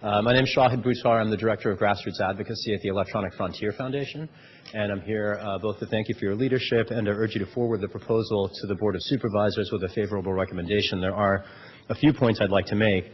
Uh, my name is Shahid Buttar. I'm the Director of Grassroots Advocacy at the Electronic Frontier Foundation, and I'm here uh, both to thank you for your leadership and to urge you to forward the proposal to the Board of Supervisors with a favorable recommendation. There are a few points I'd like to make.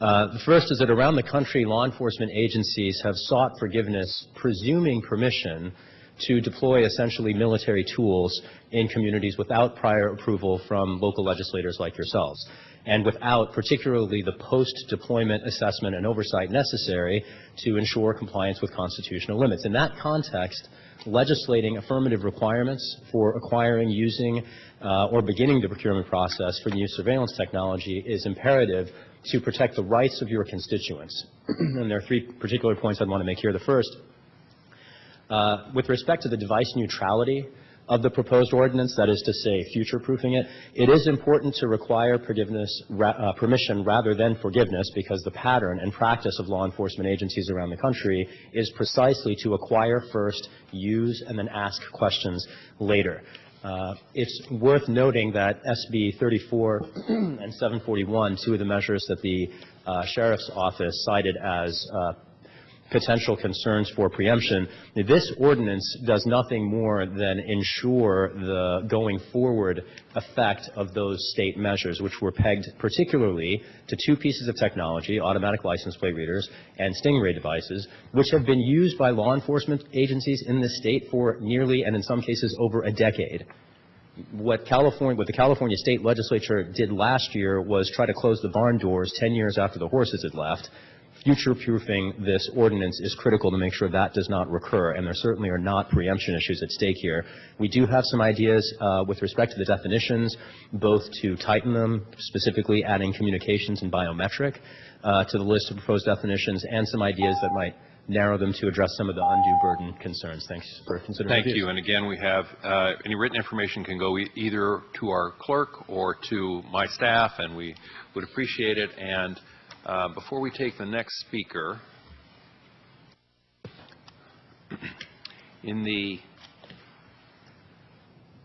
Uh, the first is that around the country, law enforcement agencies have sought forgiveness, presuming permission to deploy essentially military tools in communities without prior approval from local legislators like yourselves and without particularly the post-deployment assessment and oversight necessary to ensure compliance with constitutional limits. In that context, legislating affirmative requirements for acquiring, using, uh, or beginning the procurement process for new surveillance technology is imperative to protect the rights of your constituents. and there are three particular points I'd want to make here. The first, uh, with respect to the device neutrality of the proposed ordinance, that is to say, future-proofing it, it is important to require ra uh, permission rather than forgiveness because the pattern and practice of law enforcement agencies around the country is precisely to acquire first, use, and then ask questions later. Uh, it's worth noting that SB 34 and 741, two of the measures that the uh, Sheriff's Office cited as uh, potential concerns for preemption. This ordinance does nothing more than ensure the going forward effect of those state measures, which were pegged particularly to two pieces of technology, automatic license plate readers and Stingray devices, which have been used by law enforcement agencies in the state for nearly, and in some cases, over a decade what California, what the California state legislature did last year was try to close the barn doors 10 years after the horses had left future-proofing this ordinance is critical to make sure that does not recur, and there certainly are not preemption issues at stake here. We do have some ideas uh, with respect to the definitions, both to tighten them, specifically adding communications and biometric uh, to the list of proposed definitions, and some ideas that might narrow them to address some of the undue burden concerns. Thanks for considering Thank you. And again, we have uh, any written information can go e either to our clerk or to my staff, and we would appreciate it. And uh, before we take the next speaker, in the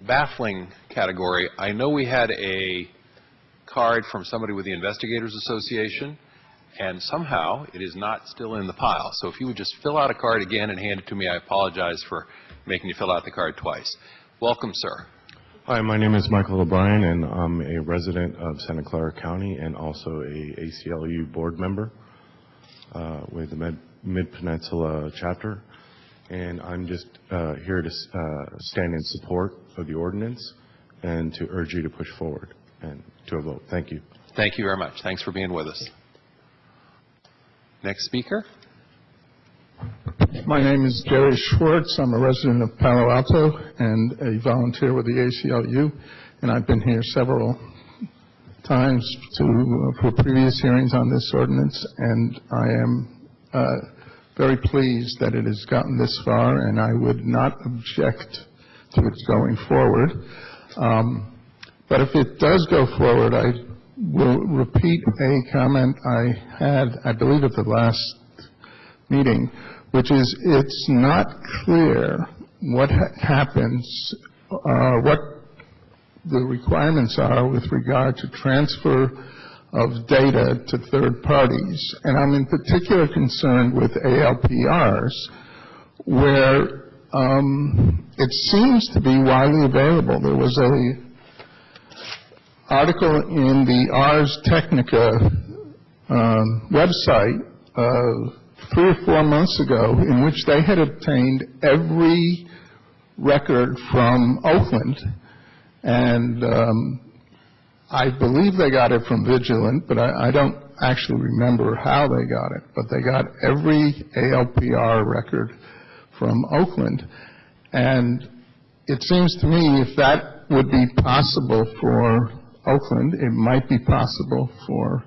baffling category, I know we had a card from somebody with the Investigators Association, and somehow it is not still in the pile. So if you would just fill out a card again and hand it to me, I apologize for making you fill out the card twice. Welcome, sir. Hi, my name is Michael O'Brien, and I'm a resident of Santa Clara County and also a ACLU board member uh, with the Mid-Peninsula chapter. And I'm just uh, here to uh, stand in support of the ordinance and to urge you to push forward and to a vote. Thank you. Thank you very much. Thanks for being with us. Next speaker. My name is Jerry Schwartz. I'm a resident of Palo Alto and a volunteer with the ACLU, and I've been here several times to, for previous hearings on this ordinance, and I am uh, very pleased that it has gotten this far, and I would not object to its going forward. Um, but if it does go forward, I will repeat a comment I had, I believe, at the last meeting, which is it's not clear what ha happens, uh, what the requirements are with regard to transfer of data to third parties. And I'm in particular concerned with ALPRs, where um, it seems to be widely available. There was a article in the Ars Technica um, website uh, three or four months ago in which they had obtained every record from Oakland. And um, I believe they got it from Vigilant, but I, I don't actually remember how they got it. But they got every ALPR record from Oakland. And it seems to me if that would be possible for Oakland, it might be possible for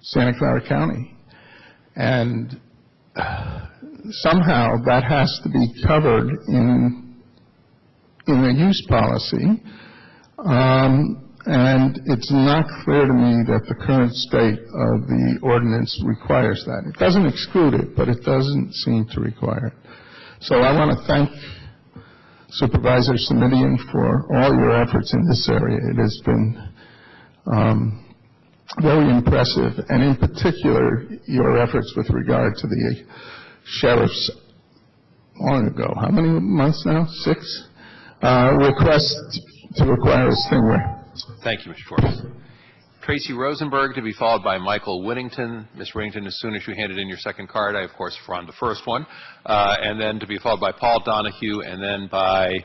Santa Clara County. And somehow that has to be covered in in the use policy. Um, and it's not clear to me that the current state of the ordinance requires that. It doesn't exclude it, but it doesn't seem to require it. So I want to thank Supervisor Simitian for all your efforts in this area. It has been um, very impressive, and in particular, your efforts with regard to the sheriff's, long ago, how many months now? Six? Uh, Request to acquire a Stingray. Thank you, Mr. Schwartz. Tracy Rosenberg to be followed by Michael Whittington. Ms. Whittington, as soon as you handed in your second card, I, of course, run the first one. Uh, And then to be followed by Paul Donahue, and then by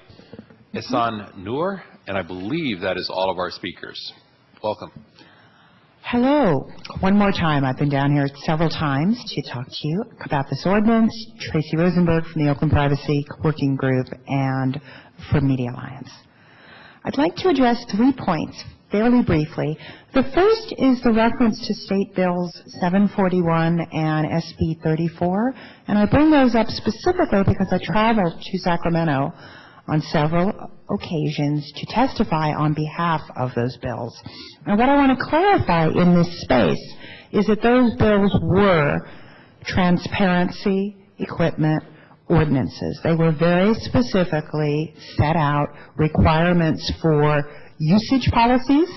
Ihsan Noor, and I believe that is all of our speakers. Welcome. Hello. One more time. I've been down here several times to talk to you about this ordinance. Tracy Rosenberg from the Oakland Privacy Working Group and from Media Alliance. I'd like to address three points fairly briefly. The first is the reference to State Bills 741 and SB 34, and I bring those up specifically because I traveled to Sacramento on several occasions to testify on behalf of those bills. And what I want to clarify in this space is that those bills were transparency, equipment, ordinances. They were very specifically set out requirements for usage policies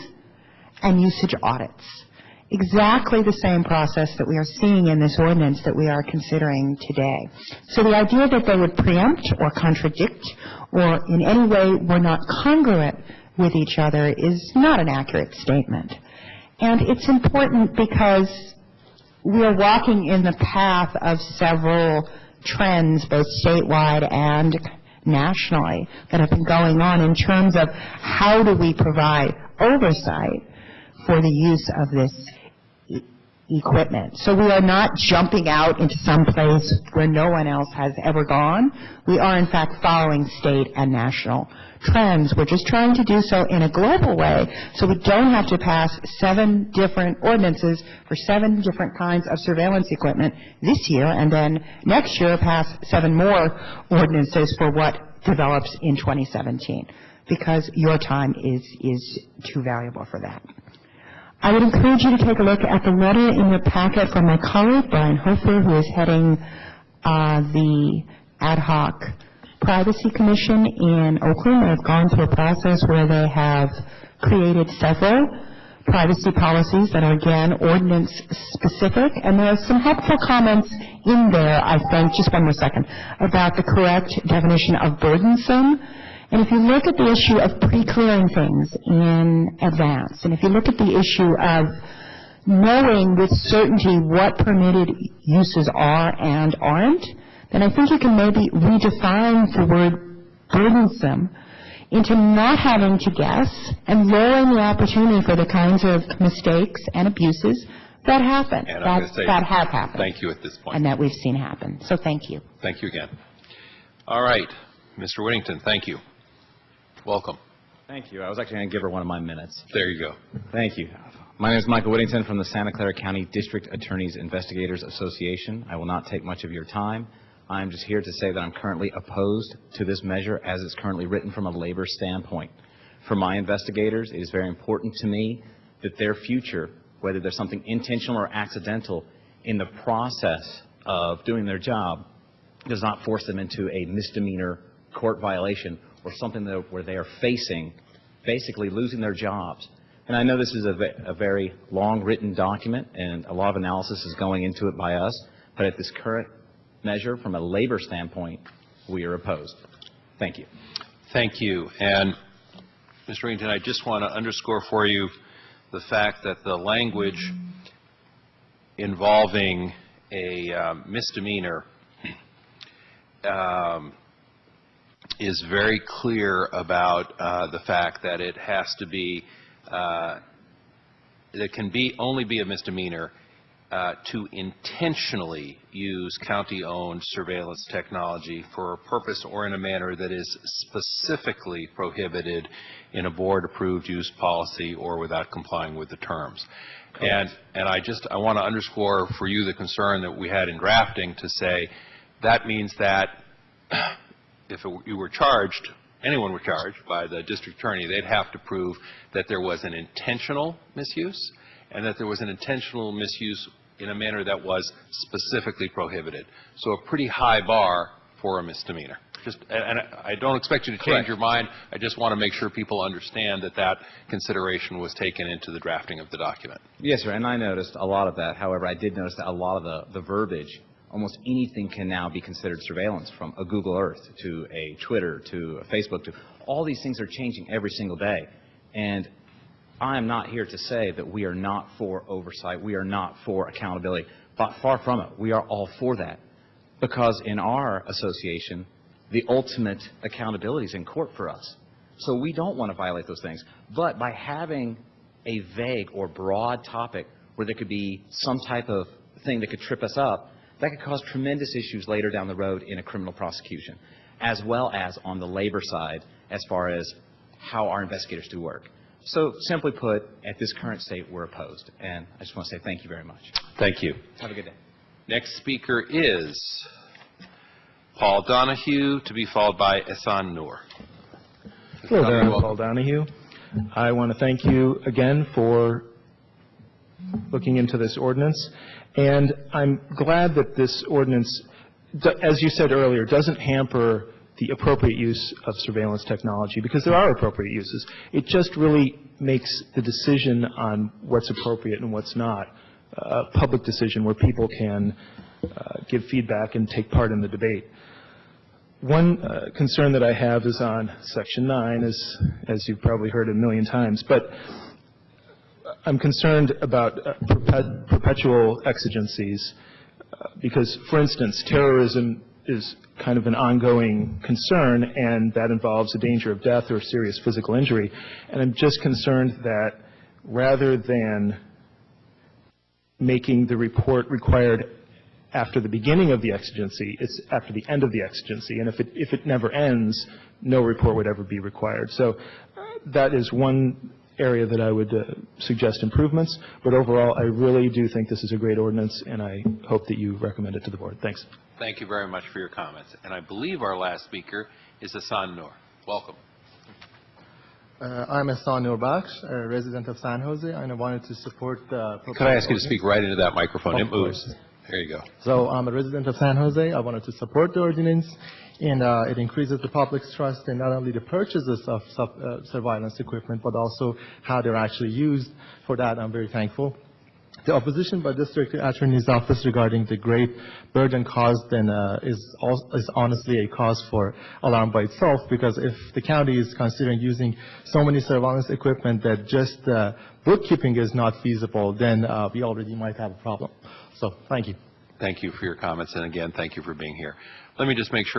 and usage audits. Exactly the same process that we are seeing in this ordinance that we are considering today. So the idea that they would preempt or contradict or in any way were not congruent with each other is not an accurate statement. And it's important because we are walking in the path of several trends, both statewide and nationally, that have been going on in terms of how do we provide oversight for the use of this equipment. So we are not jumping out into some place where no one else has ever gone. We are in fact following state and national trends. We're just trying to do so in a global way, so we don't have to pass seven different ordinances for seven different kinds of surveillance equipment this year, and then next year pass seven more ordinances for what develops in 2017, because your time is, is too valuable for that. I would encourage you to take a look at the letter in your packet from my colleague, Brian Hofer, who is heading uh, the ad hoc privacy commission in Oakland. They've gone through a process where they have created several privacy policies that are, again, ordinance-specific, and there are some helpful comments in there, I think, just one more second, about the correct definition of burdensome. And if you look at the issue of pre-clearing things in advance, and if you look at the issue of knowing with certainty what permitted uses are and aren't, then I think you can maybe redefine the word burdensome into not having to guess and lowering the opportunity for the kinds of mistakes and abuses that happen, And I'm going that say... that have happened. Thank you at this point. And that we've seen happen. So thank you. Thank you again. All right, Mr. Whittington, thank you. Welcome. Thank you. I was actually going to give her one of my minutes. There you go. Thank you. My name is Michael Whittington from the Santa Clara County District Attorneys Investigators Association. I will not take much of your time. I am just here to say that I'm currently opposed to this measure as it's currently written from a labor standpoint. For my investigators, it is very important to me that their future, whether there's something intentional or accidental in the process of doing their job, does not force them into a misdemeanor court violation or something that, where they are facing basically losing their jobs. And I know this is a, a very long-written document, and a lot of analysis is going into it by us, but at this current measure, from a labor standpoint, we are opposed. Thank you. Thank you. And, Mr. Whittington, I just want to underscore for you the fact that the language involving a um, misdemeanor um, is very clear about uh, the fact that it has to be, uh, it can be, only be a misdemeanor uh, to intentionally use county-owned surveillance technology for a purpose or in a manner that is specifically prohibited in a board-approved use policy or without complying with the terms. And, and I just, I want to underscore for you the concern that we had in drafting to say, that means that if it- you were charged, anyone were charged by the district attorney, they'd have to prove that there was an intentional misuse and that there was an intentional misuse in a manner that was specifically prohibited. So a pretty high bar for a misdemeanor. Just, and and I don't expect you to change Correct. your mind. I just want to make sure people understand that that consideration was taken into the drafting of the document. Yes, sir, and I noticed a lot of that. However, I did notice that a lot of the, the verbiage, almost anything can now be considered surveillance, from a Google Earth to a Twitter to a Facebook to, all these things are changing every single day. And I am not here to say that we are not for oversight, we are not for accountability, but far from it. We are all for that. Because in our association, the ultimate accountability is in court for us. So we don't want to violate those things. But by having a vague or broad topic where there could be some type of thing that could trip us up, that could cause tremendous issues later down the road in a criminal prosecution, as well as on the labor side as far as how our investigators do work. So simply put, at this current state, we're opposed. And I just want to say thank you very much. Thank you. Have a good day. Next speaker is Paul Donahue, to be followed by Ehsan Noor. Hello there, I'm Paul Donahue. I want to thank you again for looking into this ordinance, and I'm glad that this ordinance, as you said earlier, doesn't hamper the appropriate use of surveillance technology, because there are appropriate uses. It just really makes the decision on what's appropriate and what's not a public decision where people can uh, give feedback and take part in the debate. One uh, concern that I have is on Section 9, as, as you've probably heard a million times, but I'm concerned about uh, perpet- perpetual exigencies, uh, because, for instance, terrorism is kind of an ongoing concern, and that involves a danger of death or serious physical injury, and I'm just concerned that rather than making the report required after the beginning of the exigency, it's after the end of the exigency. And if it, if it never ends, no report would ever be required. So uh, that is one area that I would uh, suggest improvements. But overall, I really do think this is a great ordinance, and I hope that you recommend it to the board. Thanks. Thank you very much for your comments. And I believe our last speaker is Ehsan Noor. Welcome. Uh, I'm Ehsan Nurbaksh, a resident of San Jose, and I wanted to support the... Could I ask you to speak right into that microphone? Of It moves. course. There you go. So I'm a resident of San Jose. I wanted to support the ordinance, and uh, it increases the public's trust in not only the purchases of sub- uh, surveillance equipment, but also how they're actually used. For that, I'm very thankful. The opposition by District Attorney's Office regarding the great burden caused uh, is, al- is honestly a cause for alarm by itself because if the county is considering using so many surveillance equipment that just uh, bookkeeping is not feasible, then uh, we already might have a problem. So, thank you. Thank you for your comments, and again, thank you for being here. Let me just make sure